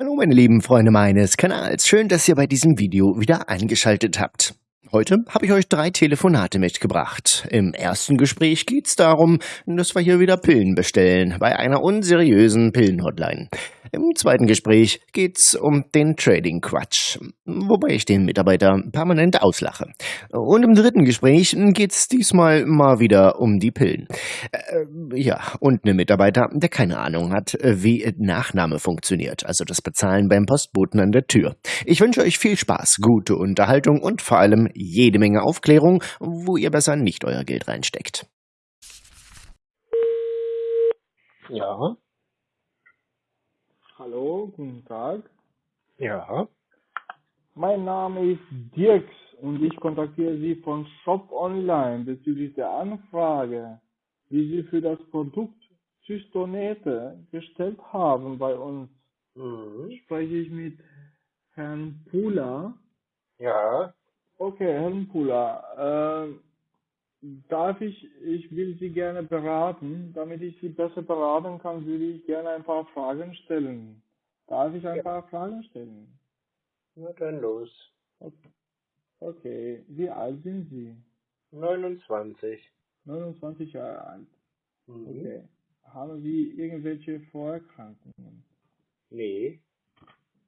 Hallo meine lieben Freunde meines Kanals, schön, dass ihr bei diesem Video wieder eingeschaltet habt. Heute habe ich euch drei Telefonate mitgebracht. Im ersten Gespräch geht es darum, dass wir hier wieder Pillen bestellen bei einer unseriösen Pillenhotline. Im zweiten Gespräch geht's um den Trading-Quatsch, wobei ich den Mitarbeiter permanent auslache. Und im dritten Gespräch geht's diesmal mal wieder um die Pillen. Äh, ja, und einen Mitarbeiter, der keine Ahnung hat, wie Nachname funktioniert, also das Bezahlen beim Postboten an der Tür. Ich wünsche euch viel Spaß, gute Unterhaltung und vor allem jede Menge Aufklärung, wo ihr besser nicht euer Geld reinsteckt. Ja, Hallo, guten Tag. ja, Mein Name ist Dirks und ich kontaktiere Sie von Shop Online bezüglich der Anfrage, die Sie für das Produkt Zystonete gestellt haben bei uns. mhm. Spreche ich mit Herrn Pula? ja, Okay, Herrn Pula, äh, darf ich, ich will Sie gerne beraten. Damit ich Sie besser beraten kann, würde ich gerne ein paar Fragen stellen. Darf ich ein Ja. paar Fragen stellen? na dann los. Okay. Okay, wie alt sind Sie? 29. 29 Jahre alt. Mhm. Okay. Haben Sie irgendwelche Vorerkrankungen? Nee,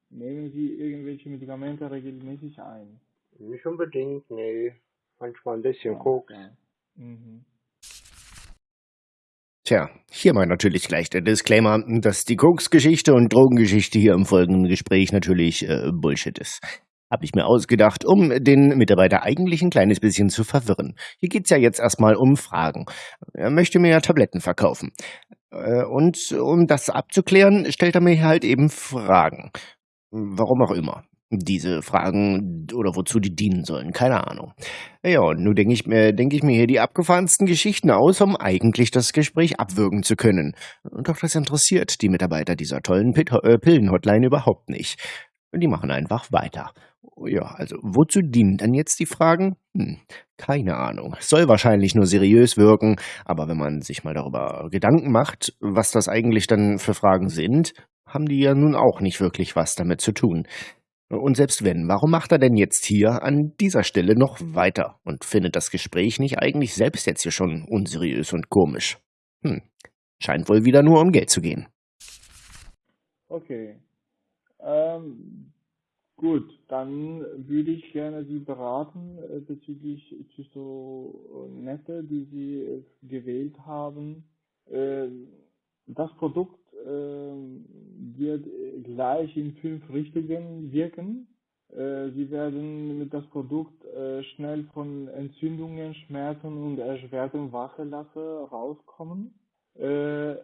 Nehmen Sie irgendwelche Medikamente regelmäßig ein? Nicht unbedingt, nee. Manchmal ein bisschen Ah, Koks. okay. Mhm. Tja, hier mal natürlich gleich der Disclaimer, dass die Koks-Geschichte und Drogengeschichte hier im folgenden Gespräch natürlich äh, Bullshit ist. Hab ich mir ausgedacht, um den Mitarbeiter eigentlich ein kleines bisschen zu verwirren. Hier geht's ja jetzt erstmal um Fragen. Er möchte mir ja Tabletten verkaufen. Äh, und um das abzuklären, stellt er mir halt eben Fragen. Warum auch immer. Diese Fragen oder wozu die dienen sollen, keine Ahnung. Ja, und nun denke ich, mir, denk ich mir hier die abgefahrensten Geschichten aus, um eigentlich das Gespräch abwürgen zu können. Doch das interessiert die Mitarbeiter dieser tollen Pit äh, Pillenhotline überhaupt nicht. Die machen einfach weiter. Ja, also wozu dienen dann jetzt die Fragen? Hm, keine Ahnung. Soll wahrscheinlich nur seriös wirken, aber wenn man sich mal darüber Gedanken macht, was das eigentlich dann für Fragen sind, haben die ja nun auch nicht wirklich was damit zu tun. Und selbst wenn, warum macht er denn jetzt hier an dieser Stelle noch weiter und findet das Gespräch nicht eigentlich selbst jetzt hier schon unseriös und komisch? Hm, scheint wohl wieder nur um Geld zu gehen. Okay. Ähm, gut, dann würde ich gerne Sie beraten äh, bezüglich Zystonette, die Sie äh, gewählt haben. Ähm, das Produkt wird äh, gleich in fünf Richtungen wirken. Äh, Sie werden mit das Produkt äh, schnell von Entzündungen, Schmerzen und erschwertem Wasserlasse rauskommen.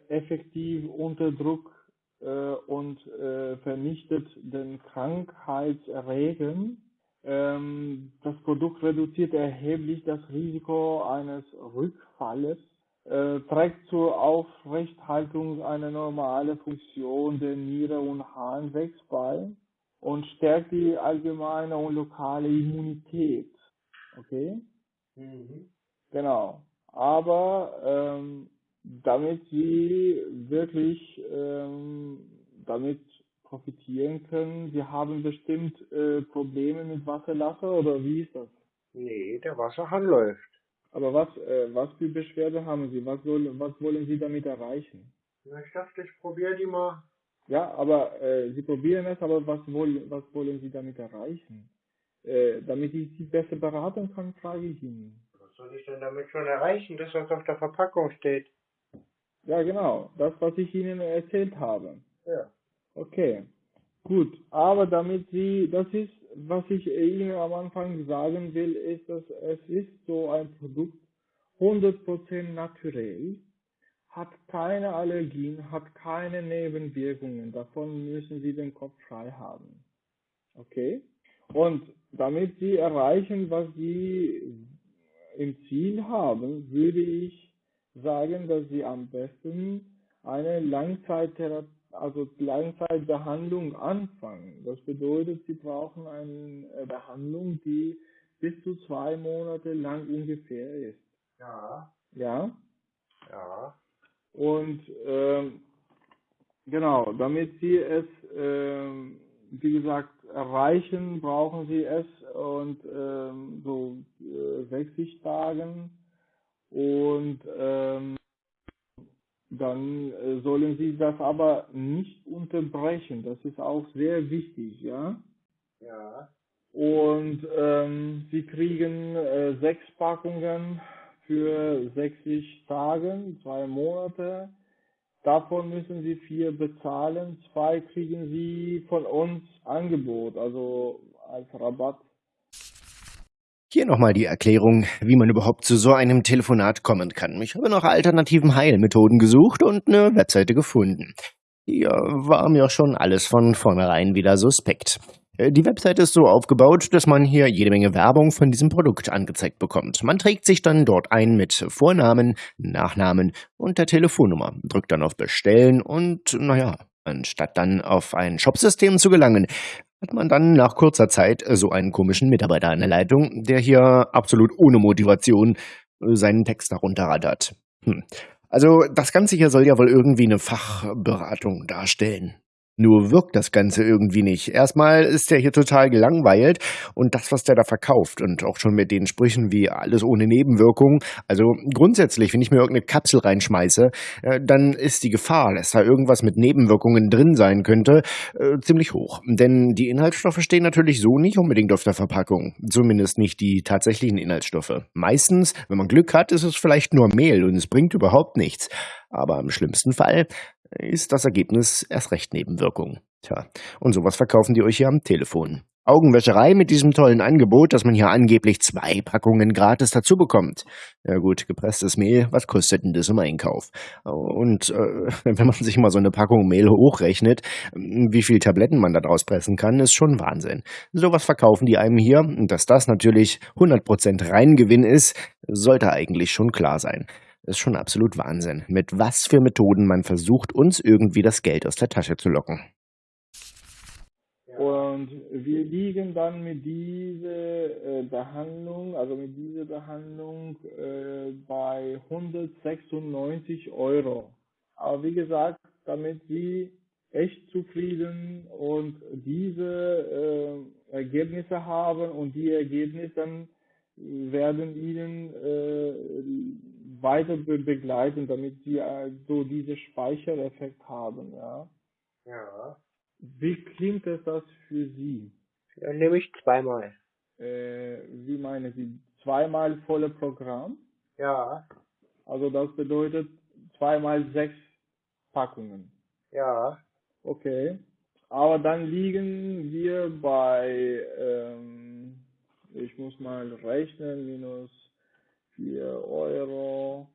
Effektiv unter Druck und vernichtet den Krankheitserregern. Ähm, das Produkt reduziert erheblich das Risiko eines Rückfalles, äh, trägt zur Aufrechthaltung einer normalen Funktion der Niere und Harnwegs bei und stärkt die allgemeine und lokale Immunität. Okay? Mhm. Genau. Aber ähm, damit sie wirklich ähm, damit profitieren können, sie haben bestimmt äh, Probleme mit Wasserlasse oder wie ist das? Nee, der Wasserhahn läuft. Aber was äh, was für Beschwerde haben Sie? Was soll was wollen Sie damit erreichen? Na, ich dachte, ich probiere die mal. Ja, aber äh, Sie probieren es, aber was wollen was wollen Sie damit erreichen? Äh, damit ich Sie besser beraten kann, frage ich Ihnen. Was soll ich denn damit schon erreichen, das auf der Verpackung steht? Ja, genau, das was ich Ihnen erzählt habe. Ja. Okay, gut. Aber damit Sie, das ist, was ich Ihnen am Anfang sagen will, ist, dass es ist so ein Produkt 100% naturell, hat keine Allergien, hat keine Nebenwirkungen. Davon müssen Sie den Kopf frei haben. Okay? Und damit Sie erreichen, was Sie im Ziel haben, würde ich sagen, dass Sie am besten eine Langzeittherapie, also Langzeitbehandlung anfangen. Das bedeutet, Sie brauchen eine äh, Behandlung, die bis zu zwei Monate lang ungefähr ist. Ja, Ja? ja. Und ähm, genau, damit Sie es ähm, wie gesagt, erreichen brauchen Sie es und ähm, so äh, 60 Tagen und ähm, dann äh, sollen Sie das aber nicht unterbrechen. Das ist auch sehr wichtig, ja. Ja. Und ähm, Sie kriegen äh, sechs Packungen für 60 Tage, zwei Monate. Davon müssen Sie vier bezahlen. Zwei kriegen Sie von uns Angebot, also als Rabatt. Hier nochmal die Erklärung, wie man überhaupt zu so einem Telefonat kommen kann. Ich habe nach alternativen Heilmethoden gesucht und eine Webseite gefunden. Hier war mir schon alles von vornherein wieder suspekt. Äh, die Webseite ist so aufgebaut, dass man hier jede Menge Werbung von diesem Produkt angezeigt bekommt. Man trägt sich dann dort ein mit Vornamen, Nachnamen und der Telefonnummer, drückt dann auf Bestellen und, naja, anstatt dann auf ein Shopsystem zu gelangen, hat man dann nach kurzer Zeit so einen komischen Mitarbeiter an der Leitung, der hier absolut ohne Motivation äh, seinen Text darunter rattert. Hm. Also das Ganze hier soll ja wohl irgendwie eine Fachberatung darstellen. Nur wirkt das Ganze irgendwie nicht. Erstmal ist er hier total gelangweilt und das, was der da verkauft und auch schon mit den Sprüchen wie alles ohne Nebenwirkungen. Also grundsätzlich, wenn ich mir irgendeine Kapsel reinschmeiße, äh, dann ist die Gefahr, dass da irgendwas mit Nebenwirkungen drin sein könnte, äh, ziemlich hoch. Denn die Inhaltsstoffe stehen natürlich so nicht unbedingt auf der Verpackung. Zumindest nicht die tatsächlichen Inhaltsstoffe. Meistens, wenn man Glück hat, ist es vielleicht nur Mehl und es bringt überhaupt nichts. Aber im schlimmsten Fall ist das Ergebnis erst recht Nebenwirkung. Tja, und sowas verkaufen die euch hier am Telefon. Augenwäscherei mit diesem tollen Angebot, dass man hier angeblich zwei Packungen gratis dazu bekommt. Ja gut, gepresstes Mehl, was kostet denn das im Einkauf? Und äh, wenn man sich mal so eine Packung Mehl hochrechnet, wie viel Tabletten man da draus pressen kann, ist schon Wahnsinn. Sowas verkaufen die einem hier, und dass das natürlich 100% Reingewinn ist, sollte eigentlich schon klar sein. Ist schon absolut Wahnsinn, mit was für Methoden man versucht, uns irgendwie das Geld aus der Tasche zu locken. Und wir liegen dann mit dieser äh, Behandlung, also mit dieser Behandlung äh, bei 196 Euro. Aber wie gesagt, damit Sie echt zufrieden und diese äh, Ergebnisse haben und die Ergebnisse werden Ihnen äh, weiter be begleiten, damit sie äh, so diesen Speichereffekt haben, ja. Ja. Wie klingt es das für Sie? Dann nehme ich zweimal. Äh, wie meinen Sie? Zweimal volle Programm? Ja. Also das bedeutet zweimal sechs Packungen. Ja. Okay. Aber dann liegen wir bei, ähm, ich muss mal rechnen, minus 4 Euro.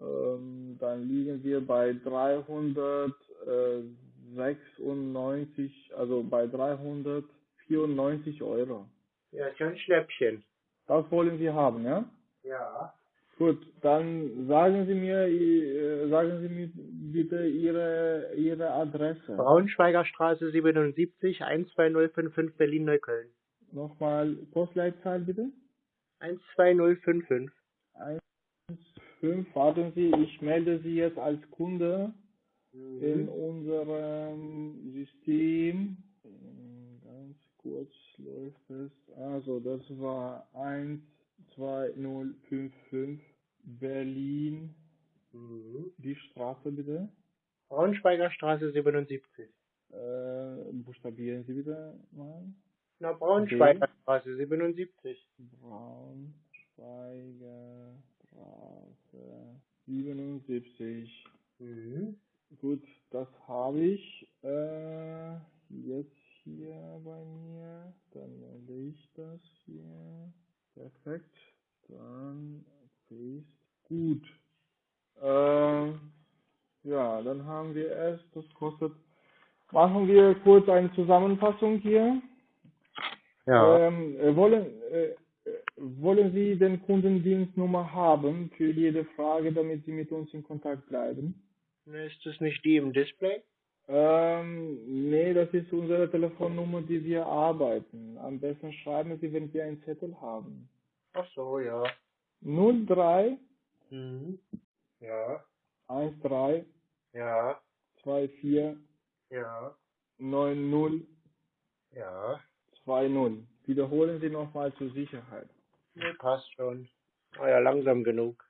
Ähm, dann liegen wir bei 396, also bei 394 Euro. Ja, ein Schnäppchen. Das wollen Sie haben, ja? Ja. Gut, dann sagen Sie mir, äh, sagen Sie mir bitte Ihre, Ihre Adresse. Braunschweiger Straße 77, 12055 Berlin-Neukölln. Nochmal Postleitzahl bitte. 12055. 1,5. Warten Sie, ich melde Sie jetzt als Kunde Mhm. in unserem System. Ganz kurz läuft es. Also, das war 12055 Berlin. Mhm. Die Straße bitte. Braunschweiger Straße 77. Äh, buchstabieren Sie bitte mal. Na, Braunschweiger Straße 77. Braunschweiger Straße 77. Mhm. Gut, das habe ich äh, jetzt hier bei mir. Dann melde ich das hier. Perfekt. Dann paste. Gut. Äh, ja, dann haben wir es. Das kostet. Machen wir kurz eine Zusammenfassung hier. Ja. Ähm, äh, wollen, äh, wollen Sie den Kundendienstnummer haben für jede Frage, damit Sie mit uns in Kontakt bleiben? Ne, Ist das nicht die im Display? Ähm, nee, das ist unsere Telefonnummer, die wir arbeiten. Am besten schreiben Sie, wenn Sie einen Zettel haben. Ach so, ja. 03 Mhm. Ja. 13 Ja. 24 Ja. 9020. Ja. Wiederholen Sie nochmal zur Sicherheit. Nee, passt schon. War ja langsam genug.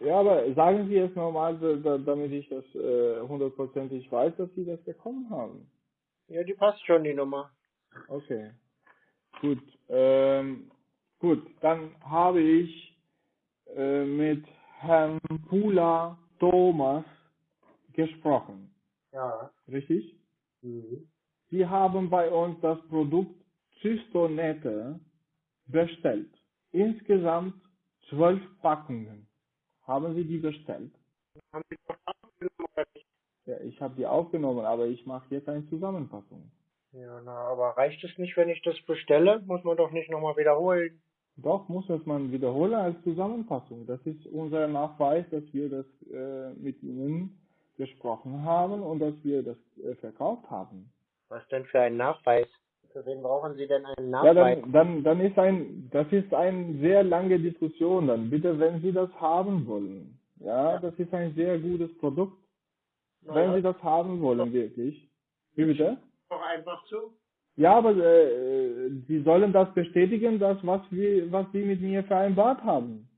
Ja, aber sagen Sie es nochmal, da- da- damit ich das äh, hundertprozentig weiß, dass Sie das bekommen haben. Ja, die passt schon, die Nummer. Okay. Gut. Ähm, gut, dann habe ich äh, mit Herrn Pula Thomas gesprochen. Ja. Richtig? Mhm. Sie haben bei uns das Produkt Cystonette bestellt. Insgesamt zwölf Packungen. Haben Sie die bestellt? Haben Sie doch abgenommen oder nicht? Ja, ich habe die aufgenommen, aber ich mache jetzt eine Zusammenfassung. Ja, na, aber reicht es nicht, wenn ich das bestelle? Muss man doch nicht nochmal wiederholen. Doch, muss es man wiederholen als Zusammenfassung. Das ist unser Nachweis, dass wir das äh, mit Ihnen gesprochen haben und dass wir das äh, verkauft haben. Was denn für ein Nachweis? Für wen brauchen Sie denn einen Ja, Nachweis? dann, dann, dann ist ein, das ist eine sehr lange Diskussion dann. Bitte, wenn Sie das haben wollen. Ja, das ist ein sehr gutes Produkt. Na Wenn ja, Sie das haben wollen, wirklich. Wie bitte? doch einfach zu. Ja, aber äh, Sie sollen das bestätigen, das, was wir, was Sie mit mir vereinbart haben.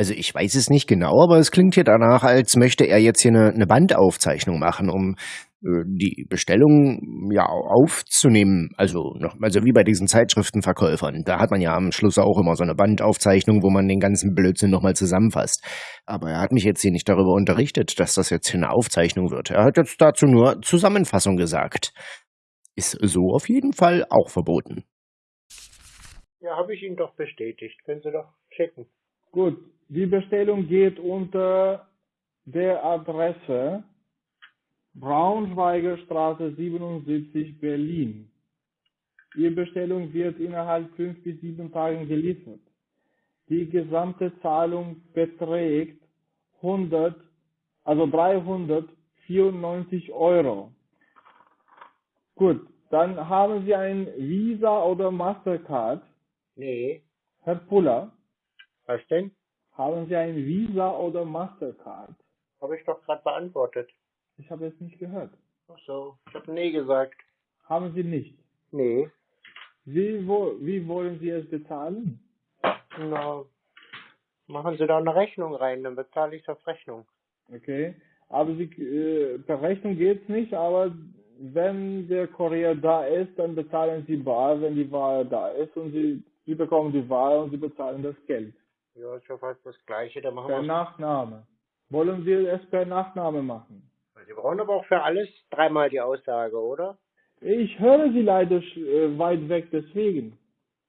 Also ich weiß es nicht genau, aber es klingt hier danach, als möchte er jetzt hier eine, eine Bandaufzeichnung machen, um äh, die Bestellung ja aufzunehmen. Also noch, also wie bei diesen Zeitschriftenverkäufern. Da hat man ja am Schluss auch immer so eine Bandaufzeichnung, wo man den ganzen Blödsinn nochmal zusammenfasst. Aber er hat mich jetzt hier nicht darüber unterrichtet, dass das jetzt hier eine Aufzeichnung wird. Er hat jetzt dazu nur Zusammenfassung gesagt. Ist so auf jeden Fall auch verboten. Ja, habe ich Ihnen doch bestätigt. Können Sie doch checken. Gut, die Bestellung geht unter der Adresse Braunschweiger Straße 77 Berlin. Ihre Bestellung wird innerhalb fünf bis sieben Tagen geliefert. Die gesamte Zahlung beträgt 100, also 394 Euro. Gut, dann haben Sie ein Visa oder Mastercard. Nee. Herr Puller, Was denn? Haben Sie ein Visa oder Mastercard? Habe ich doch gerade beantwortet. Ich habe es nicht gehört. Ach so. Ich habe nee gesagt. Haben Sie nicht. Nee. Wie, wo, wie wollen Sie es bezahlen? Na, machen Sie da eine Rechnung rein, dann bezahle ich auf Rechnung. Okay. Aber Sie, äh, per Rechnung geht's nicht, aber wenn der Kurier da ist, dann bezahlen Sie bar, wenn die Ware da ist und Sie, Sie bekommen die Ware und Sie bezahlen das Geld. Ja, ist ja fast das Gleiche. Dann machen Per wir Nachname. Wollen wir es per Nachname machen? Sie brauchen aber auch für alles dreimal die Aussage, oder? Ich höre Sie leider äh, weit weg, deswegen.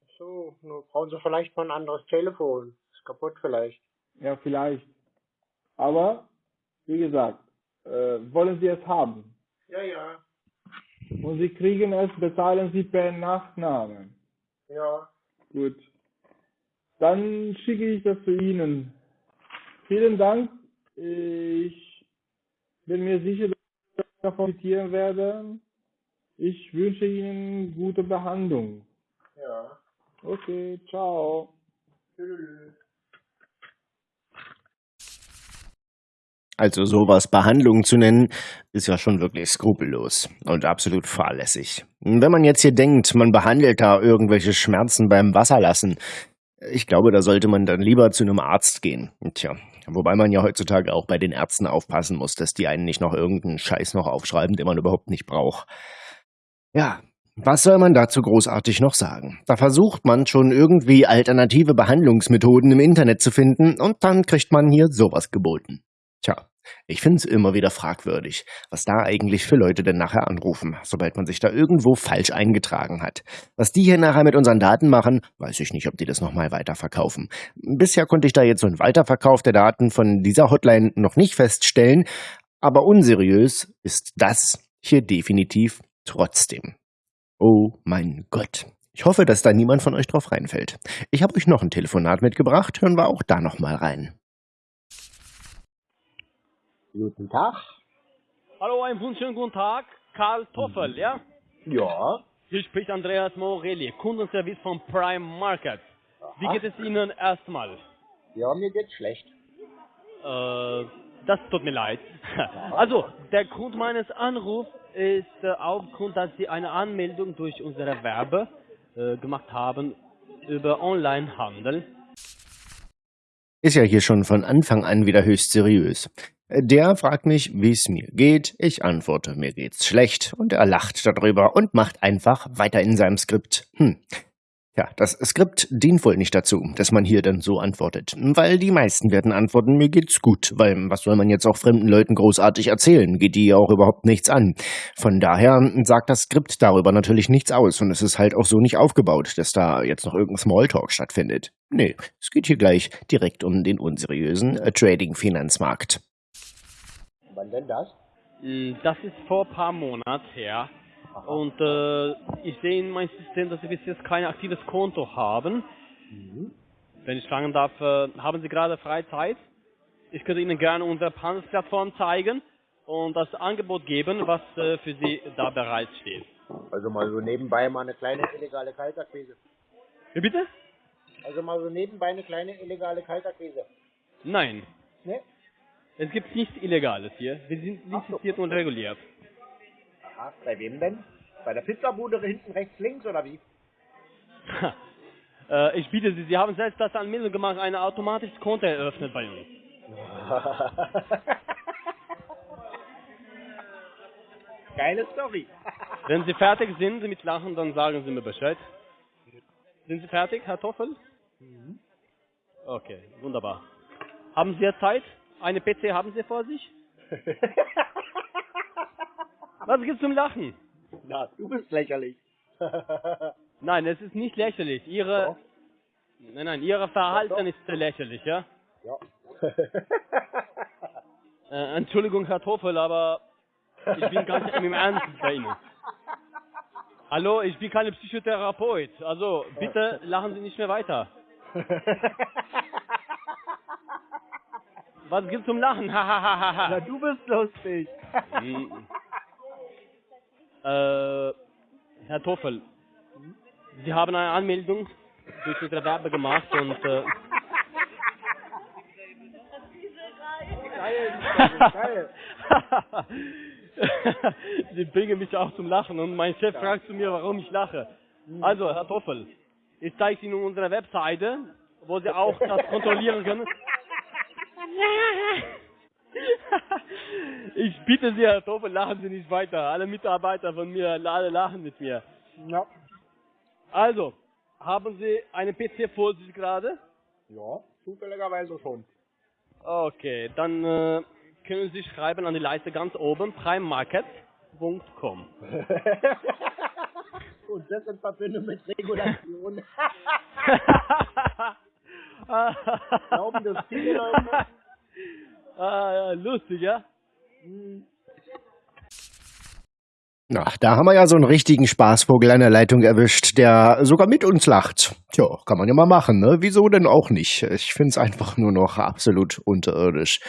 Ach So, nur brauchen Sie vielleicht mal ein anderes Telefon. Ist kaputt vielleicht. Ja, vielleicht. Aber, wie gesagt, äh, wollen Sie es haben? Ja, ja. Und Sie kriegen es, bezahlen Sie per Nachname. Ja. Gut. Dann schicke ich das zu Ihnen. Vielen Dank. Ich bin mir sicher, dass ich davon profitieren werde. Ich wünsche Ihnen gute Behandlung. Ja. Okay, ciao. Tschüss. Also sowas Behandlung zu nennen, ist ja schon wirklich skrupellos und absolut fahrlässig. Wenn man jetzt hier denkt, man behandelt da irgendwelche Schmerzen beim Wasserlassen, ich glaube, da sollte man dann lieber zu einem Arzt gehen. Tja, wobei man ja heutzutage auch bei den Ärzten aufpassen muss, dass die einen nicht noch irgendeinen Scheiß noch aufschreiben, den man überhaupt nicht braucht. Ja, was soll man dazu großartig noch sagen? Da versucht man schon irgendwie alternative Behandlungsmethoden im Internet zu finden und dann kriegt man hier sowas geboten. Tja, ich find's immer wieder fragwürdig, was da eigentlich für Leute denn nachher anrufen, sobald man sich da irgendwo falsch eingetragen hat. Was die hier nachher mit unseren Daten machen, weiß ich nicht, ob die das nochmal weiterverkaufen. Bisher konnte ich da jetzt so einen Weiterverkauf der Daten von dieser Hotline noch nicht feststellen, aber unseriös ist das hier definitiv trotzdem. Oh mein Gott. Ich hoffe, dass da niemand von euch drauf reinfällt. Ich habe euch noch ein Telefonat mitgebracht, hören wir auch da nochmal rein. Guten Tag. Hallo, einen wunderschönen guten Tag. Karl Toffel, ja? Ja. Hier spricht Andreas Morelli, Kundenservice von Prime Market. Wie Aha. geht es Ihnen erstmal? Ja, mir geht's schlecht. Äh, das tut mir leid. Also, der Grund meines Anrufs ist äh, aufgrund, dass Sie eine Anmeldung durch unsere Werbe äh, gemacht haben über Onlinehandel. Ist ja hier schon von Anfang an wieder höchst seriös. Der fragt mich, wie es mir geht. Ich antworte, mir geht's schlecht. Und er lacht darüber und macht einfach weiter in seinem Skript. Hm. Ja, das Skript dient wohl nicht dazu, dass man hier dann so antwortet. Weil die meisten werden antworten, mir geht's gut. Weil was soll man jetzt auch fremden Leuten großartig erzählen? Geht die ja auch überhaupt nichts an. Von daher sagt das Skript darüber natürlich nichts aus. Und es ist halt auch so nicht aufgebaut, dass da jetzt noch irgendein Smalltalk stattfindet. Nee, es geht hier gleich direkt um den unseriösen äh, Trading-Finanzmarkt. Wann denn das? Mm, Das ist vor ein paar Monaten her. Und äh, ich sehe in meinem System, dass Sie bis jetzt kein aktives Konto haben. Wenn ich fragen darf, äh, haben Sie gerade freie Zeit? Ich könnte Ihnen gerne unsere Handelsplattform zeigen und das Angebot geben, was äh, für Sie da bereitsteht. Also mal so nebenbei mal eine kleine illegale Kaltakquise. Wie bitte? Also mal so nebenbei eine kleine illegale Kaltakquise. Nein, Ne? Es gibt nichts Illegales hier. Wir sind lizenziert und reguliert. Aha, bei wem denn? Bei der Pizzabude hinten rechts links oder wie? äh, ich bitte Sie, Sie haben selbst das Anmeldung gemacht, ein automatisches Konto eröffnet bei uns. Geile Story. Wenn Sie fertig sind mit Lachen, dann sagen Sie mir Bescheid. Sind Sie fertig, Herr Toffel? Okay, wunderbar. Haben Sie jetzt Zeit? Eine PC haben Sie vor sich? Was gibt's zum Lachen? Na, du bist lächerlich. Nein, es ist nicht lächerlich. Ihre, Doch. nein, nein, Ihre Verhalten ist lächerlich, ja? ja. Äh, Entschuldigung, Herr Toffel, aber ich bin ganz im Ernst bei Ihnen. Hallo, ich bin kein Psychotherapeut. Also, bitte lachen Sie nicht mehr weiter. Was gibt's zum Lachen? Na, du bist lustig. Äh, Herr Toffel, Sie haben eine Anmeldung durch unsere Werbe gemacht und äh. Sie bringen mich auch zum Lachen und mein Chef fragt zu mir, warum ich lache. Also, Herr Toffel, ich zeige Ihnen unsere Webseite, wo Sie auch das kontrollieren können. Ich bitte Sie, Herr Toffel, lachen Sie nicht weiter. Alle Mitarbeiter von mir, alle lachen mit mir. Ja. Also, haben Sie einen PC vor sich gerade? Ja, zufälligerweise schon. Okay, dann äh, können Sie schreiben an die Leiste ganz oben, primemarket.com. Und das in Verbindung mit Regulation. Glauben das viele Leute? Ah, lustig, ja? Na, da haben wir ja so einen richtigen Spaßvogel an der Leitung erwischt, der sogar mit uns lacht. Tja, kann man ja mal machen, ne? Wieso denn auch nicht? Ich find's einfach nur noch absolut unterirdisch.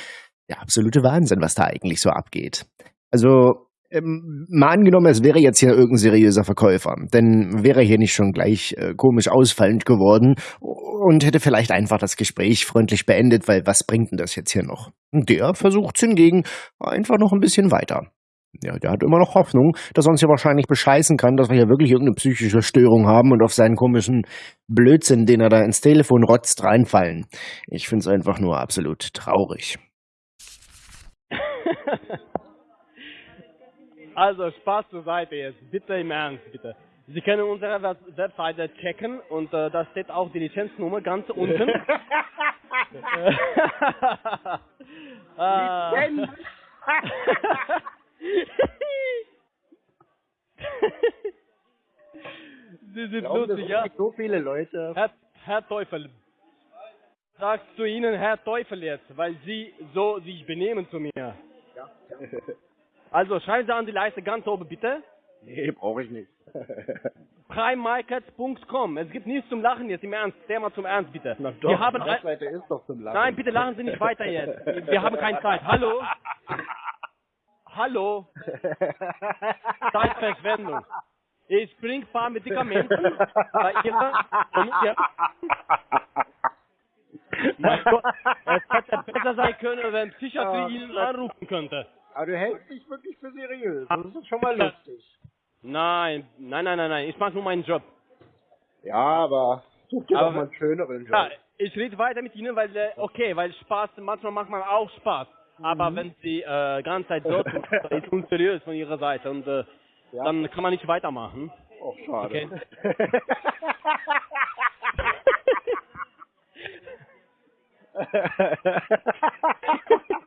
Der absolute Wahnsinn, was da eigentlich so abgeht. Also, ähm, mal angenommen, es wäre jetzt hier irgendein seriöser Verkäufer, dann wäre er hier nicht schon gleich äh, komisch ausfallend geworden und hätte vielleicht einfach das Gespräch freundlich beendet, weil was bringt denn das jetzt hier noch? Der versucht's hingegen einfach noch ein bisschen weiter. Ja, der hat immer noch Hoffnung, dass er uns ja wahrscheinlich bescheißen kann, dass wir hier wirklich irgendeine psychische Störung haben und auf seinen komischen Blödsinn, den er da ins Telefon rotzt, reinfallen. Ich find's einfach nur absolut traurig. Also, Spaß zur Seite jetzt. Bitte im Ernst, bitte. Sie können unsere Web- Webseite checken und äh, da steht auch die Lizenznummer ganz unten. ah. Lizenz. Sie sind Glauben lustig, ja? so viele Leute? Herr, Herr Teufel. Sagst zu Ihnen Herr Teufel jetzt, weil Sie so sich benehmen zu mir. Ja. Also schreiben Sie an die Leiste ganz oben bitte. Nee, brauche ich nicht. primemarkets.com. Es gibt nichts zum Lachen jetzt, im Ernst. Mal zum Ernst, bitte. Na doch, Wir haben Webseite ist doch zum Lachen. Nein, bitte lachen Sie nicht weiter jetzt. Wir haben keine Zeit. Hallo? Hallo? Zeitverschwendung. Ich bringe ein paar Medikamente bei Ihrer... Ja. Mein Gott, es hätte besser sein können, wenn Psychiatrie. Ihnen anrufen könnte. Aber du hältst dich wirklich für seriös. Das ist schon mal lustig. Nein, nein, nein, nein, nein, ich mache nur meinen Job. Ja, aber such dir Aber- doch mal einen schöneren Job. Ja, ich rede weiter mit Ihnen, weil, äh, okay, weil Spaß, manchmal macht man auch Spaß. Aber wenn Sie äh, ganze Zeit dort sind, ist unseriös von Ihrer Seite und äh, Ja. dann kann man nicht weitermachen. Oh, schade. Okay.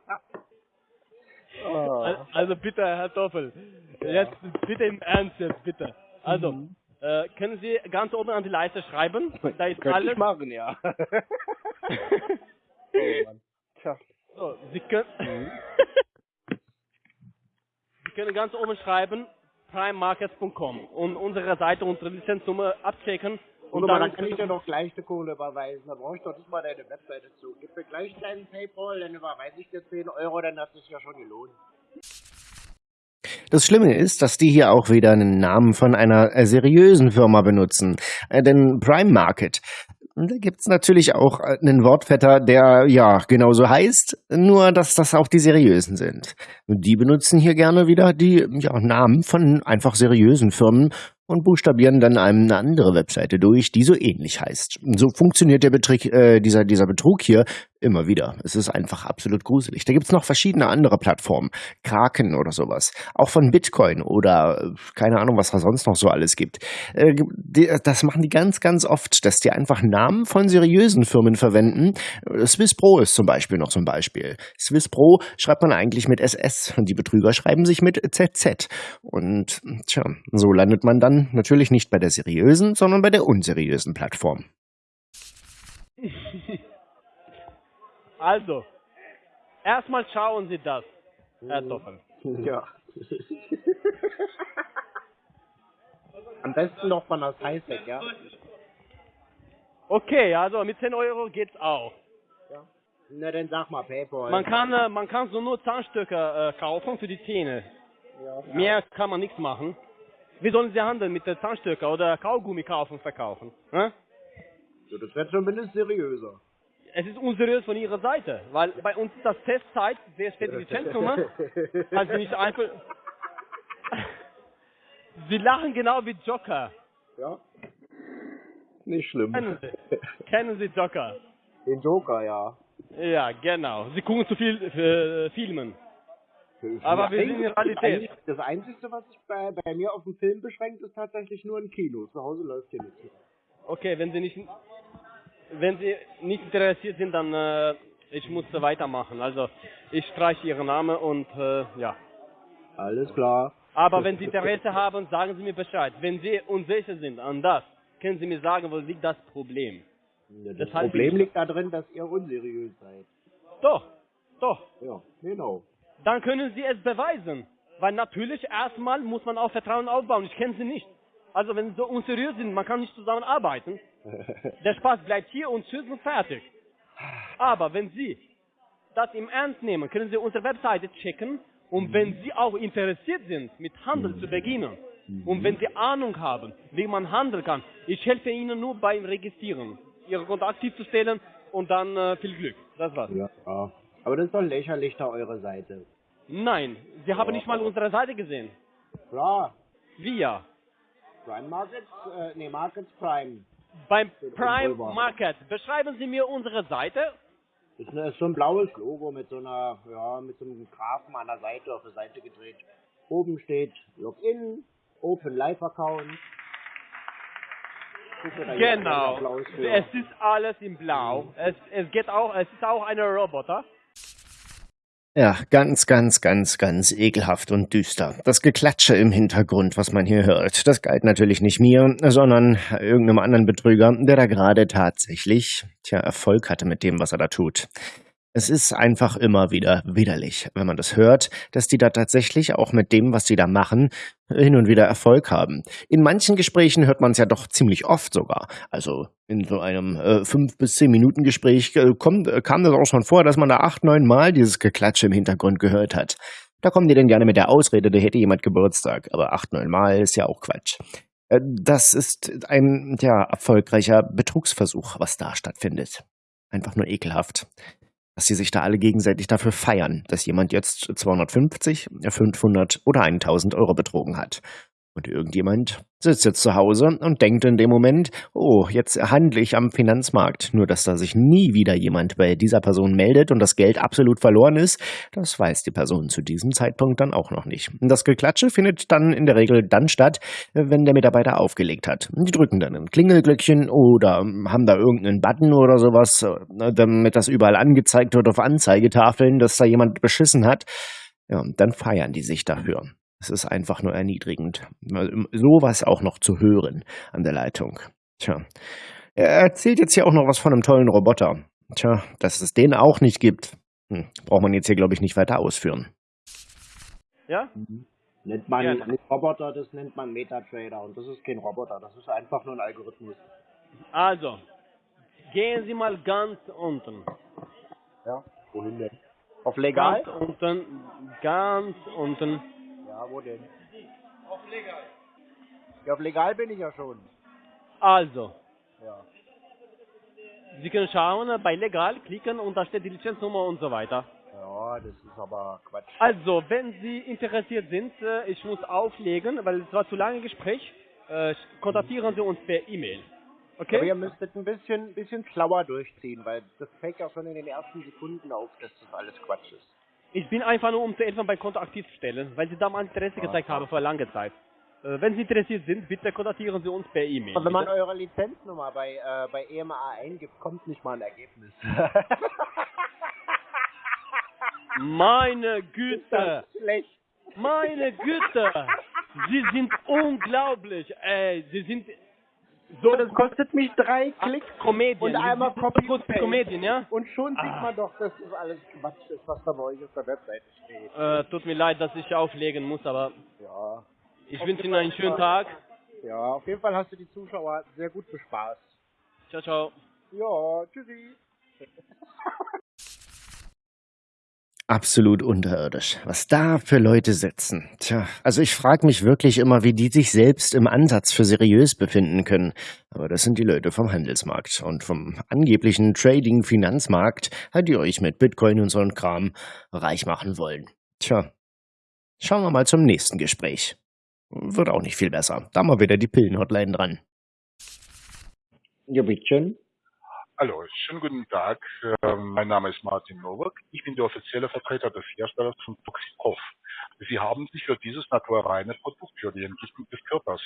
oh. Al- Also bitte, Herr Toffel, jetzt bitte im Ernst jetzt, bitte. Also, äh, können Sie ganz oben an die Leiste schreiben? Da ist Könnte alles. ich machen, ja. oh, Mann. Tja. So, Sie können, Sie können ganz oben schreiben primemarkets.com und unsere Seite, unsere Lizenznummer abchecken Und und dann, kann ich dir doch gleich die Kohle überweisen. Da brauche ich doch nicht mal deine Webseite zu. Gib mir gleich deinen Paypal, dann überweise ich dir 10 Euro, dann hat sich ja schon gelohnt. Das Schlimme ist, dass die hier auch wieder einen Namen von einer äh, seriösen Firma benutzen. Äh, denn Prime Market, da gibt's natürlich auch äh, einen Wortvetter, der ja genauso heißt, nur dass das auch die seriösen sind. Die benutzen hier gerne wieder die ja, Namen von einfach seriösen Firmen und buchstabieren dann einem eine andere Webseite durch, die so ähnlich heißt. So funktioniert der Betrick, äh, dieser, dieser Betrug hier immer wieder. Es ist einfach absolut gruselig. Da gibt's noch verschiedene andere Plattformen. Kraken oder sowas. Auch von Bitcoin oder äh, keine Ahnung, was da sonst noch so alles gibt. Äh, die, das machen die ganz, ganz oft, dass die einfach Namen von seriösen Firmen verwenden. Äh, Swiss Pro ist zum Beispiel noch so ein Beispiel. Swiss Pro schreibt man eigentlich mit SS und die Betrüger schreiben sich mit ZZ. Und tja, so landet man dann natürlich nicht bei der seriösen, sondern bei der unseriösen Plattform. Also, erstmal schauen Sie das, Herr Toffel. Ja. Am besten noch von das Highsec, ja? Okay, also mit 10 Euro geht's auch. Na, dann sag mal Paypal. Man kann, äh, man kann so nur Zahnstöcke äh, kaufen für die Zähne. Mehr kann man nichts machen. Wie sollen Sie handeln mit der Zahnstöcke oder Kaugummi kaufen und verkaufen? Hä? So, das wird zumindest seriöser. Es ist unseriös von Ihrer Seite, weil bei uns ist das Testzeit, wer steht die Lizenznummer? Also nicht einfach. Sie lachen genau wie Joker. Ja. Nicht schlimm. Kennen Sie? Kennen Sie Joker? Den Joker, ja. Ja, genau. Sie gucken zu viel äh, Filmen. Aber wir sind in Realität. Das Einzige, was sich bei, bei mir auf den Film beschränkt, ist tatsächlich nur ein Kino. Zu Hause läuft hier nichts. Okay, wenn Sie nicht, wenn Sie nicht interessiert sind, dann äh, ich muss weitermachen. Also ich streiche Ihren Namen und äh, ja. Alles klar. Aber wenn Sie Interesse haben, sagen Sie mir Bescheid. Wenn Sie unsicher sind an das, können Sie mir sagen, wo liegt das Problem? Das, Das ich Problem liegt da drin, dass ihr unseriös seid. Doch, doch. Ja, genau. Dann können Sie es beweisen. Weil natürlich erstmal muss man auch Vertrauen aufbauen. Ich kenne Sie nicht. Also wenn Sie so unseriös sind, man kann nicht zusammenarbeiten. Der Spaß bleibt hier und tschüss und fertig. Aber wenn Sie das im Ernst nehmen, können Sie unsere Webseite checken und wenn Sie auch interessiert sind, mit Handel zu beginnen und wenn Sie Ahnung haben, wie man handeln kann, ich helfe Ihnen nur beim Registrieren, Ihre Konto aktiv zu stellen und dann äh, viel Glück. Das war's. ja. ja. Aber das ist doch lächerlich da eure Seite. Nein, Sie haben nicht mal unsere Seite gesehen. Klar. Wir. Prime Markets, äh, nee, Markets Prime. Beim Prime. Market. Beschreiben Sie mir unsere Seite. Das ist, eine, ist so ein blaues Logo mit so einer, ja, mit so einem Graphen an der Seite auf der Seite gedreht. Oben steht Login, Open Live Account. Genau. ein. Es ist alles in Blau. Es, es geht auch, es ist auch eine Roboter. Ja, ganz, ganz, ganz, ganz ekelhaft und düster. Das Geklatsche im Hintergrund, was man hier hört, das galt natürlich nicht mir, sondern irgendeinem anderen Betrüger, der da gerade tatsächlich, tja, Erfolg hatte mit dem, was er da tut. Es ist einfach immer wieder widerlich, wenn man das hört, dass die da tatsächlich auch mit dem, was sie da machen, hin und wieder Erfolg haben. In manchen Gesprächen hört man es ja doch ziemlich oft sogar. Also in so einem äh, fünf bis zehn Minuten Gespräch äh, kommt, äh, kam das auch schon vor, dass man da acht, neun Mal dieses Geklatsche im Hintergrund gehört hat. Da kommen die dann gerne mit der Ausrede, da hätte jemand Geburtstag. Aber acht, neun Mal ist ja auch Quatsch. Äh, Das ist ein ja, erfolgreicher Betrugsversuch, was da stattfindet. Einfach nur ekelhaft. Dass sie sich da alle gegenseitig dafür feiern, dass jemand jetzt 250, 500 oder 1000 Euro betrogen hat. Und irgendjemand sitzt jetzt zu Hause und denkt in dem Moment, oh, jetzt handle ich am Finanzmarkt. Nur dass da sich nie wieder jemand bei dieser Person meldet und das Geld absolut verloren ist, das weiß die Person zu diesem Zeitpunkt dann auch noch nicht. Das Geklatsche findet dann in der Regel dann statt, wenn der Mitarbeiter aufgelegt hat. Die drücken dann ein Klingelglöckchen oder haben da irgendeinen Button oder sowas, damit das überall angezeigt wird auf Anzeigetafeln, dass da jemand beschissen hat. Ja, und dann feiern die sich dafür. Es ist einfach nur erniedrigend. Sowas auch noch zu hören an der Leitung. Tja. Er erzählt jetzt hier auch noch was von einem tollen Roboter. Tja, dass es den auch nicht gibt, hm, braucht man jetzt hier, glaube ich, nicht weiter ausführen. Ja? Mhm. Nennt man ja. nicht Roboter, das nennt man Metatrader. Und das ist kein Roboter, das ist einfach nur ein Algorithmus. Also, gehen Sie mal ganz unten. Ja, wohin denn? Auf legal? Ganz unten, ganz unten. Ja, wo denn? Auf legal. Ja, auf legal bin ich ja schon. Also. Ja. Sie können schauen, bei legal klicken und da steht die Lizenznummer und so weiter. Ja, das ist aber Quatsch. Also, wenn Sie interessiert sind, äh, ich muss auflegen, weil es war zu lange Gespräch, äh, kontaktieren Sie uns per E-Mail. Okay? Aber ihr müsstet ein bisschen, bisschen schlauer durchziehen, weil das fällt ja schon in den ersten Sekunden auf, dass das alles Quatsch ist. Ich bin einfach nur, um zu helfen, bei Konto aktiv zu stellen, weil Sie da mal Interesse gezeigt haben vor langer Zeit. Äh, wenn Sie interessiert sind, bitte kontaktieren Sie uns per E-Mail. Wenn man eure Lizenznummer bei, äh, bei EMA eingibt, kommt nicht mal ein Ergebnis. Meine Güte! schlecht. Meine Güte! Sie sind unglaublich, ey. Sie sind so, das kostet mich drei Klicks Comedian. und einmal Copy kurz Comedian, ja? Und schon sieht ah. man doch, dass das alles Quatsch ist, was da bei euch auf der Webseite steht. Äh, tut mir leid, dass ich auflegen muss, aber ja. ich wünsche Ihnen einen schönen Tag. Ja, auf jeden Fall hast du die Zuschauer sehr gut bespaßt. Ciao, ciao. Ja, tschüssi. Absolut unterirdisch. Was da für Leute sitzen. Tja, also ich frage mich wirklich immer, wie die sich selbst im Ansatz für seriös befinden können. Aber das sind die Leute vom Handelsmarkt und vom angeblichen Trading-Finanzmarkt, die euch mit Bitcoin und so einem Kram reich machen wollen. Tja, schauen wir mal zum nächsten Gespräch. Wird auch nicht viel besser. Da mal wieder die Pillen-Hotline dran. Ja, bitte. Hallo, schönen guten Tag. Ähm, mein Name ist Martin Nowak. Ich bin der offizielle Vertreter des Herstellers von Toxikov. Sie haben sich für dieses naturreine Produkt, für die Entgiftung des Körpers,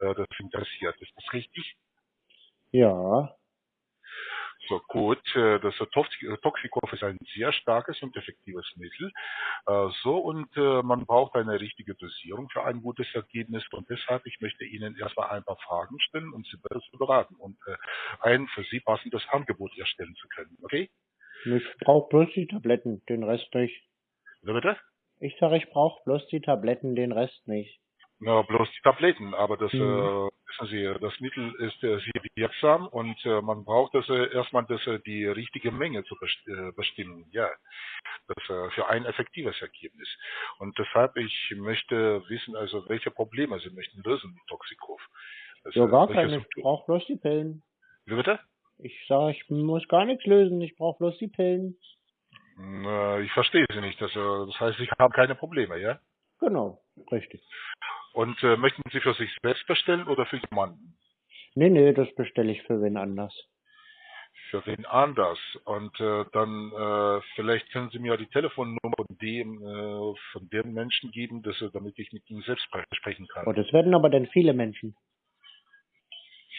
äh, das interessiert. Ist das richtig? Ja. So gut, äh, das Toxikov ist ein sehr starkes und effektives Mittel. Äh, so und äh, man braucht eine richtige Dosierung für ein gutes Ergebnis und deshalb ich möchte Ihnen erstmal ein paar Fragen stellen, um Sie besser zu beraten und ein für Sie passendes Angebot erstellen zu können. Okay? Ich brauche bloß die Tabletten, den Rest nicht. Wie bitte? Ich sage, ich brauche bloß die Tabletten, den Rest nicht. Na, bloß die Tabletten, aber das, mhm. äh, wissen Sie, das Mittel ist äh, sehr wirksam und äh, man braucht das äh, erstmal das, äh, die richtige Menge zu best äh, bestimmen, ja, das äh, für ein effektives Ergebnis. Und deshalb, ich möchte wissen, also welche Probleme Sie möchten lösen mit Toxikov. Das, ja, gar keine, ich brauche bloß die Pillen. Wie bitte? Ich sage, ich muss gar nichts lösen, ich brauche bloß die Pillen. Äh, ich verstehe Sie nicht, das, äh, das heißt, ich habe keine Probleme, ja? Genau, richtig. Und äh, möchten Sie für sich selbst bestellen oder für jemanden? Nee, nee, das bestelle ich für wen anders. Für wen anders. Und äh, dann äh, vielleicht können Sie mir die Telefonnummer von dem, äh, von dem Menschen geben, dass, damit ich mit ihm selbst sprechen kann. Oh, das werden aber dann viele Menschen.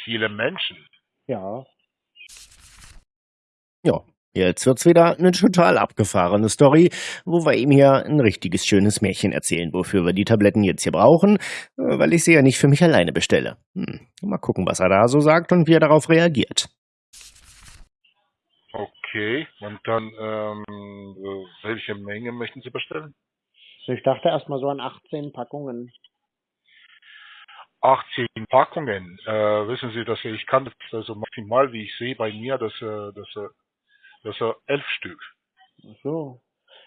Viele Menschen? Ja. Ja, Jetzt wird's wieder eine total abgefahrene Story, wo wir ihm hier ein richtiges schönes Märchen erzählen, wofür wir die Tabletten jetzt hier brauchen, äh, weil ich sie ja nicht für mich alleine bestelle. Hm. Mal gucken, was er da so sagt und wie er darauf reagiert. Okay, und dann, ähm, welche Menge möchten Sie bestellen? Ich dachte erstmal so an 18 Packungen. 18 Packungen. Äh, wissen Sie, dass ich kann das also maximal, wie ich sehe bei mir, dass, äh, dass äh, das sind elf Stück. Ach so.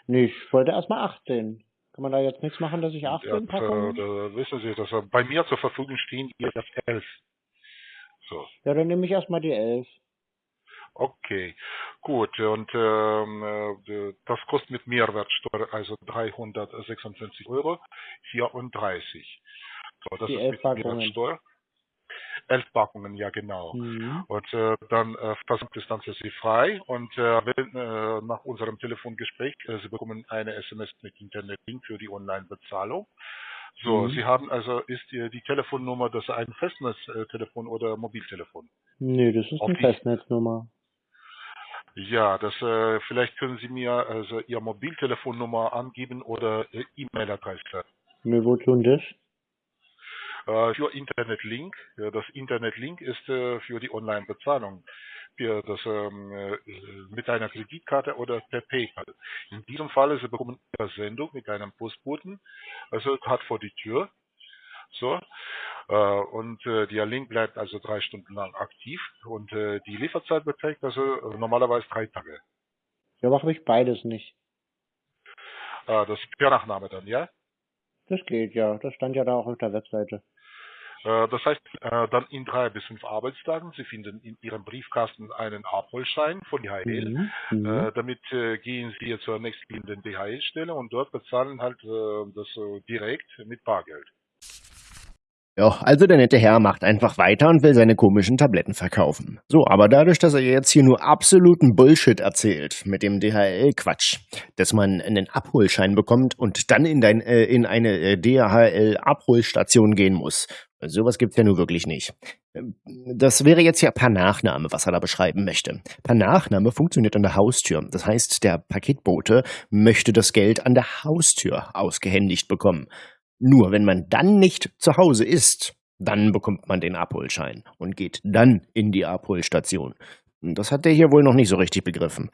Nee, ich wollte erstmal 18. Kann man da jetzt nichts machen, dass ich 18 ja, Packungen? Da, da wissen Sie, dass bei mir zur Verfügung stehen jetzt elf. So. Ja, dann nehme ich erstmal die elf. Okay, gut. Und ähm, äh, das kostet mit Mehrwertsteuer also 356 Euro 34. So, das Die ist mit. Mehrwertsteuer. Elf Packungen, ja genau. Mhm. Und äh, dann äh, Versand ist dann für Sie frei. Und äh, wenn, äh, nach unserem Telefongespräch, äh, Sie bekommen eine SMS mit Internetlink für die Online-Bezahlung. So, Mhm. Sie haben also, ist Ihr die Telefonnummer, das ein Festnetztelefon oder Mobiltelefon? Nee, das ist eine die- Festnetznummer. Ja, das äh, vielleicht können Sie mir also Ihr Mobiltelefonnummer angeben oder äh, E-Mail-Adresse. Nee, wozu denn das? Äh, für Internetlink. Ja, das Internetlink ist äh, für die Online-Bezahlung. Das ähm, äh, mit einer Kreditkarte oder per PayPal. In diesem Fall Sie bekommen Ihre Sendung mit einem Postboten, also hat vor die Tür. So. Äh, und äh, der Link bleibt also drei Stunden lang aktiv und äh, die Lieferzeit beträgt also normalerweise drei Tage. Ja, aber habe ich beides nicht. Äh, das ist per Nachname dann, ja? Das geht ja. Das stand ja da auch auf der Webseite. Äh, Das heißt, äh, dann in drei bis fünf Arbeitstagen, Sie finden in Ihrem Briefkasten einen Abholschein von DHL. Mhm. Mhm. Äh, damit äh, gehen Sie zur nächstliegenden DHL-Stelle und dort bezahlen halt das direkt mit Bargeld. Ja, also der nette Herr macht einfach weiter und will seine komischen Tabletten verkaufen. So, aber dadurch, dass er jetzt hier nur absoluten Bullshit erzählt mit dem DHL-Quatsch, dass man einen Abholschein bekommt und dann in, dein, äh, in eine DHL-Abholstation gehen muss. Sowas gibt's ja nur wirklich nicht. Ähm, Das wäre jetzt ja per Nachname, was er da beschreiben möchte. Per Nachname funktioniert an der Haustür. Das heißt, der Paketbote möchte das Geld an der Haustür ausgehändigt bekommen. Nur wenn man dann nicht zu Hause ist, dann bekommt man den Abholschein und geht dann in die Abholstation. Das hat der hier wohl noch nicht so richtig begriffen.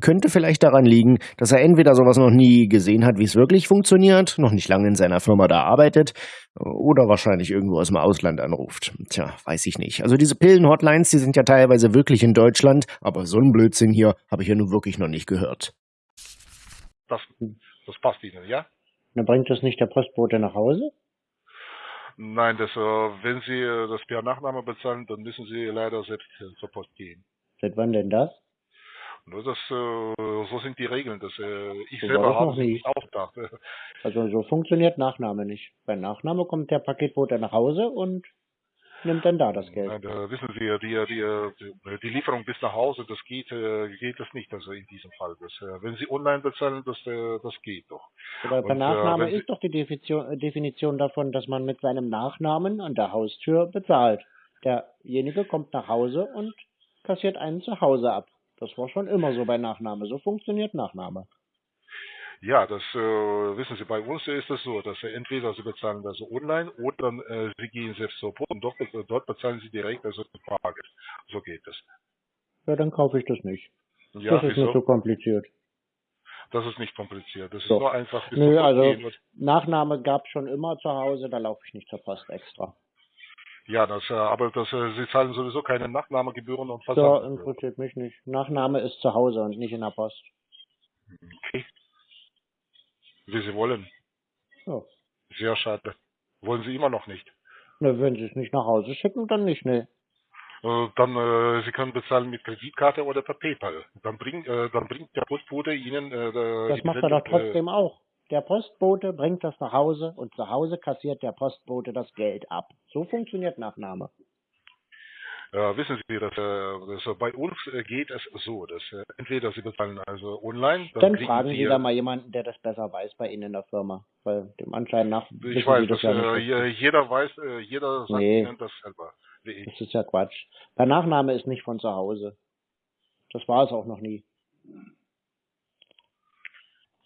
Könnte vielleicht daran liegen, dass er entweder sowas noch nie gesehen hat, wie es wirklich funktioniert, noch nicht lange in seiner Firma da arbeitet, oder wahrscheinlich irgendwo aus dem Ausland anruft. Tja, weiß ich nicht. Also diese Pillen-Hotlines, die sind ja teilweise wirklich in Deutschland, aber so einen Blödsinn hier habe ich ja nun wirklich noch nicht gehört. Das, das passt Ihnen, ja? Dann bringt das nicht der Postbote nach Hause? Nein, das, äh, wenn Sie äh, das per Nachname bezahlen, dann müssen Sie leider selbst zur Post gehen. Seit wann denn das? Nur das, äh, so sind die Regeln. Das, äh, ich So selber habe noch nicht ausgedacht. Also so funktioniert Nachname nicht. Bei Nachname kommt der Paketbote nach Hause und nimmt dann da das Geld. Nein, da wissen Sie, die, die, die, Lieferung bis nach Hause, das geht, äh, geht das nicht, also in diesem Fall. Das, wenn Sie online bezahlen, das, das geht doch. Aber äh, Nachname ist doch die Definition davon, dass man mit seinem Nachnamen an der Haustür bezahlt. Derjenige kommt nach Hause und kassiert einen zu Hause ab. Das war schon immer so bei Nachname. So funktioniert Nachname. Ja, das äh, wissen Sie, bei uns ist es so, dass äh, entweder Sie bezahlen das online oder äh, Sie gehen selbst zur Post und dort, äh, dort bezahlen Sie direkt, also mit Bargeld. So geht es. Ja, dann kaufe ich das nicht. Ja, das ist mir wieso? zu kompliziert. Das ist nicht kompliziert. Das ist Doch. nur einfach. Nö, also Nachname gab schon immer zu Hause, da laufe ich nicht zur Post extra. Ja, das, äh, aber das, äh, Sie zahlen sowieso keine Nachnahmegebühren und So, Versandgebühren. interessiert mich nicht. Nachname ist zu Hause und nicht in der Post. Okay. Wie Sie wollen. Ja. Sehr schade. Wollen Sie immer noch nicht. Na, wenn sie es nicht nach Hause schicken, dann nicht, ne. Äh, dann, äh, Sie können bezahlen mit Kreditkarte oder per PayPal. Dann bringt, äh, dann bringt der Postbote Ihnen äh, Das macht er doch trotzdem auch. Der Postbote bringt das nach Hause und zu Hause kassiert der Postbote das Geld ab. So funktioniert Nachname. Äh, wissen Sie, dass, dass äh, bei uns äh, geht es so, dass äh, entweder Sie bezahlen also online, dann, Dann fragen Sie Sie da mal jemanden, der das besser weiß bei Ihnen in der Firma. Weil dem Anschein nach ich weiß, Sie das dass ja äh, jeder weiß, äh, jeder sagt Nee. Ihnen das selber. Das ist ja Quatsch. Der Nachname ist nicht von zu Hause. Das war es auch noch nie.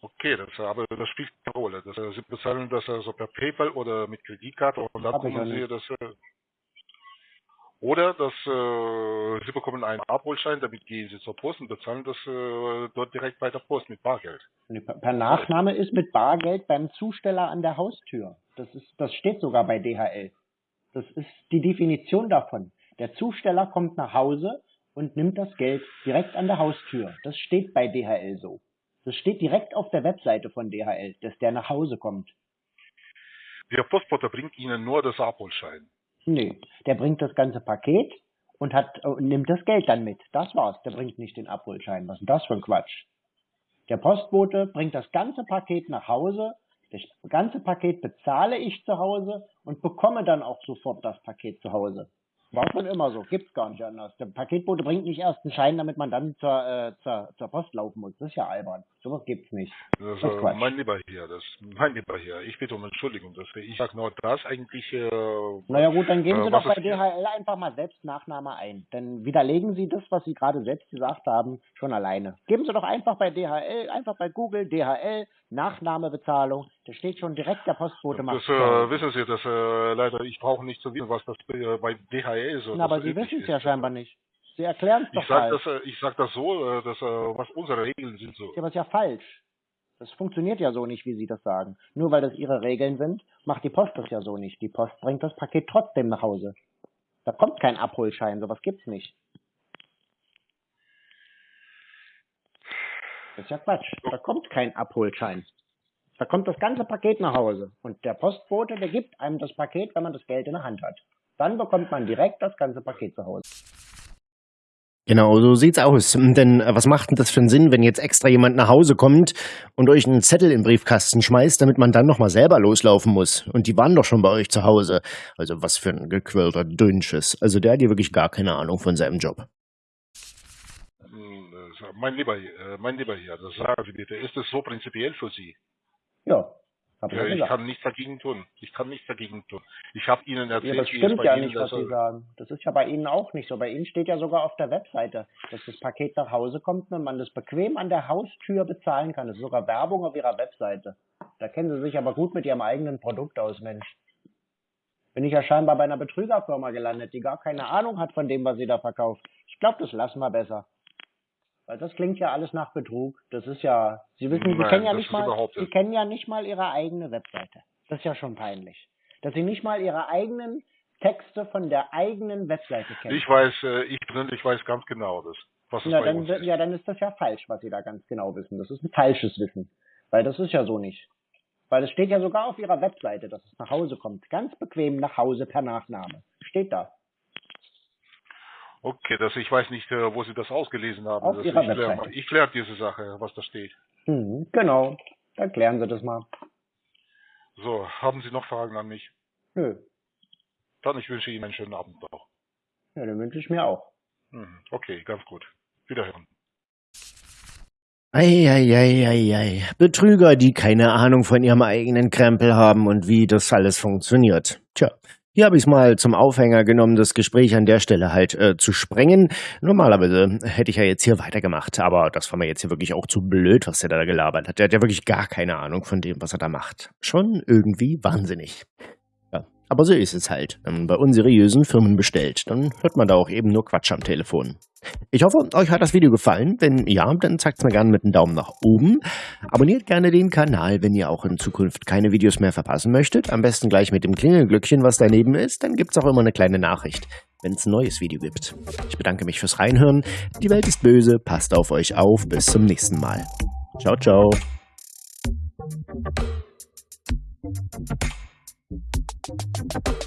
Okay, das, aber das spielt keine Rolle. Das, äh, Sie bezahlen das also per PayPal oder mit Kreditkarte und dann Hab ich kommen ja Sie das. Äh, oder dass äh, Sie bekommen einen Abholschein, damit gehen Sie zur Post und bezahlen das äh, dort direkt bei der Post mit Bargeld. Per Nachname ist mit Bargeld beim Zusteller an der Haustür. Das ist, das steht sogar bei DHL. Das ist die Definition davon. Der Zusteller kommt nach Hause und nimmt das Geld direkt an der Haustür. Das steht bei DHL so. Das steht direkt auf der Webseite von DHL, dass der nach Hause kommt. Der Postbote bringt Ihnen nur das Abholschein. Nee, der bringt das ganze Paket und hat und nimmt das Geld dann mit. Das war's. Der bringt nicht den Abholschein. Was ist denn das für ein Quatsch? Der Postbote bringt das ganze Paket nach Hause. Das ganze Paket bezahle ich zu Hause und bekomme dann auch sofort das Paket zu Hause. War schon immer so, gibt's gar nicht anders. Der Paketbote bringt nicht erst einen Schein, damit man dann zur, äh, zur, zur Post laufen muss. Das ist ja albern. Sowas gibt's nicht. Das, Das ist äh, mein lieber Herr, das mein lieber Herr, ich bitte um Entschuldigung, dass ich sag nur das eigentlich. Äh, Naja gut, dann geben äh, Sie was doch bei DHL einfach mal selbst Nachname ein. Dann widerlegen Sie das, was Sie gerade selbst gesagt haben, schon alleine. Geben Sie doch einfach bei DHL, einfach bei Google DHL, Nachnamebezahlung. Da steht schon direkt der Postbote macht. Das äh, wissen Sie, das äh, leider, ich brauche nicht zu wissen, was das äh, bei DHL so Na, aber Sie wissen es ja scheinbar nicht. Sie erklären es doch Ich sag falsch. das, äh, ich sag das so, äh, dass äh, was unsere Regeln sind so. Ja, aber ist ja falsch. Das funktioniert ja so nicht, wie Sie das sagen. Nur weil das Ihre Regeln sind, macht die Post das ja so nicht. Die Post bringt das Paket trotzdem nach Hause. Da kommt kein Abholschein, sowas gibt's nicht. Das ist ja Quatsch. Da kommt kein Abholschein. Da kommt das ganze Paket nach Hause. Und der Postbote, der gibt einem das Paket, wenn man das Geld in der Hand hat. Dann bekommt man direkt das ganze Paket zu Hause. Genau, so sieht's aus. Denn äh, was macht denn das für einen Sinn, wenn jetzt extra jemand nach Hause kommt und euch einen Zettel im Briefkasten schmeißt, damit man dann nochmal selber loslaufen muss? Und die waren doch schon bei euch zu Hause. Also was für ein gequirlter Dünnsches. Also der hat hier wirklich gar keine Ahnung von seinem Job. Hm, äh, Mein lieber, äh, mein lieber Herr, das sagen Sie bitte, ist es so prinzipiell für Sie? Ja, hab ich Ja, ja ich gesagt. kann nichts dagegen tun. Ich kann nichts dagegen tun. Ich habe Ihnen Ja, erzählt, das wie es stimmt ja Ihnen nicht, was das, Sie sagen. Das ist ja bei Ihnen auch nicht so. Bei Ihnen steht ja sogar auf der Webseite, dass das Paket nach Hause kommt und man das bequem an der Haustür bezahlen kann. Das ist sogar Werbung auf Ihrer Webseite. Da kennen Sie sich aber gut mit Ihrem eigenen Produkt aus, Mensch. Bin ich ja scheinbar bei einer Betrügerfirma gelandet, die gar keine Ahnung hat von dem, was sie da verkauft. Ich glaube, das lassen wir besser. Weil das klingt ja alles nach Betrug. Das ist ja, Sie wissen, Sie Nein, kennen ja nicht mal, Sie kennen ja nicht mal Ihre eigene Webseite. Das ist ja schon peinlich. Dass Sie nicht mal Ihre eigenen Texte von der eigenen Webseite kennen. Ich weiß, äh, ich persönlich weiß ganz genau das, was ja, dann, ist. ja, dann ist das ja falsch, was Sie da ganz genau wissen. Das ist ein falsches Wissen. Weil das ist ja so nicht. Weil es steht ja sogar auf Ihrer Webseite, dass es nach Hause kommt. Ganz bequem nach Hause per Nachname. Steht da. Okay, das, ich weiß nicht, äh, wo Sie das ausgelesen haben. Auf das, Ihrer ich klär, Webseite. mal- ich kläre diese Sache, was da steht. Mhm, genau. Dann klären Sie das mal. So, haben Sie noch Fragen an mich? Nö. Dann ich wünsche Ihnen einen schönen Abend noch. Ja, den wünsche ich mir auch. Mhm. Okay, ganz gut. Wiederhören. Eieieiei. Betrüger, die keine Ahnung von ihrem eigenen Krempel haben und wie das alles funktioniert. Tja, hier habe ich es mal zum Aufhänger genommen, das Gespräch an der Stelle halt äh, zu sprengen. Normalerweise hätte ich ja jetzt hier weitergemacht, aber das war mir jetzt hier wirklich auch zu blöd, was der da gelabert hat. Der hat ja wirklich gar keine Ahnung von dem, was er da macht. Schon irgendwie wahnsinnig. Aber so ist es halt, wenn man bei unseriösen Firmen bestellt, dann hört man da auch eben nur Quatsch am Telefon. Ich hoffe, euch hat das Video gefallen. Wenn ja, dann zeigt es mir gerne mit einem Daumen nach oben. Abonniert gerne den Kanal, wenn ihr auch in Zukunft keine Videos mehr verpassen möchtet. Am besten gleich mit dem Klingelglöckchen, was daneben ist. Dann gibt es auch immer eine kleine Nachricht, wenn es ein neues Video gibt. Ich bedanke mich fürs Reinhören. Die Welt ist böse. Passt auf euch auf. Bis zum nächsten Mal. Ciao, ciao. Thank you.